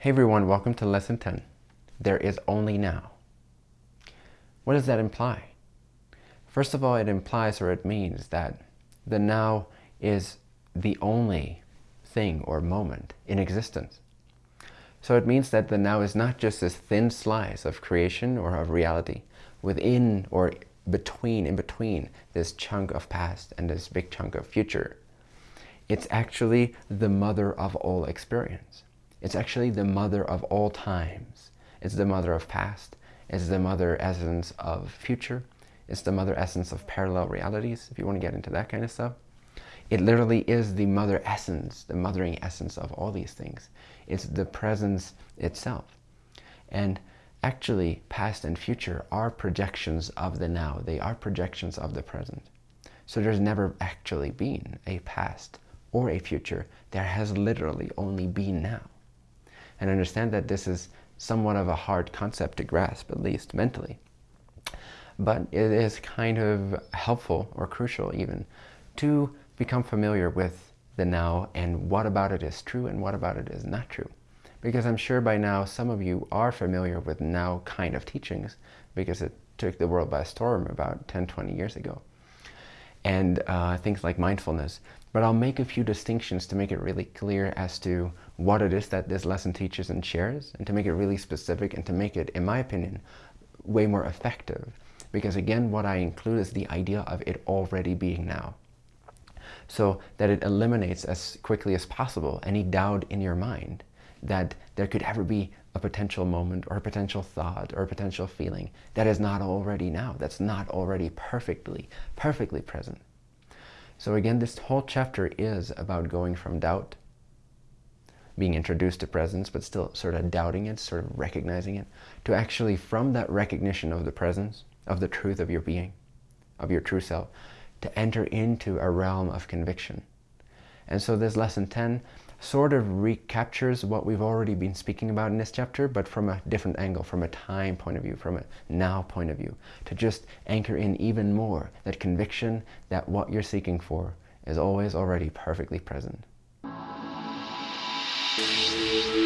Hey everyone, welcome to lesson 10. There is only now. What does that imply? First of all, it implies or it means that the now is the only thing or moment in existence. So it means that the now is not just this thin slice of creation or of reality within or between, in between this chunk of past and this big chunk of future. It's actually the mother of all experience. It's actually the mother of all times. It's the mother of past. It's the mother essence of future. It's the mother essence of parallel realities, if you want to get into that kind of stuff. It literally is the mother essence, the mothering essence of all these things. It's the presence itself. And actually, past and future are projections of the now. They are projections of the present. So there's never actually been a past or a future. There has literally only been now and understand that this is somewhat of a hard concept to grasp, at least mentally. But it is kind of helpful or crucial even to become familiar with the now and what about it is true and what about it is not true. Because I'm sure by now some of you are familiar with now kind of teachings because it took the world by storm about 10, 20 years ago. And uh, things like mindfulness. But I'll make a few distinctions to make it really clear as to what it is that this lesson teaches and shares, and to make it really specific and to make it, in my opinion, way more effective. Because again, what I include is the idea of it already being now. So that it eliminates as quickly as possible any doubt in your mind that there could ever be a potential moment or a potential thought or a potential feeling that is not already now, that's not already perfectly, perfectly present. So again, this whole chapter is about going from doubt, being introduced to presence, but still sort of doubting it, sort of recognizing it, to actually from that recognition of the presence, of the truth of your being, of your true self, to enter into a realm of conviction. And so this lesson 10 sort of recaptures what we've already been speaking about in this chapter, but from a different angle, from a time point of view, from a now point of view, to just anchor in even more that conviction that what you're seeking for is always already perfectly present. Thank you.